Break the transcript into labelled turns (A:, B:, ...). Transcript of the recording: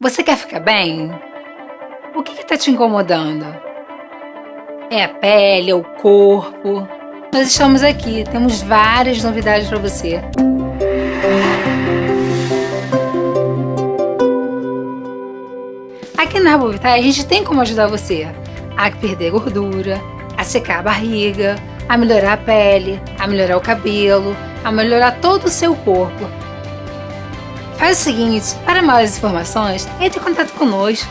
A: Você quer ficar bem? O que está te incomodando? É a pele, é o corpo? Nós estamos aqui, temos várias novidades para você. Aqui na Herbovitar a gente tem como ajudar você a perder gordura, a secar a barriga, a melhorar a pele, a melhorar o cabelo, a melhorar todo o seu corpo. Faz o seguinte, para maiores informações, entre em contato conosco.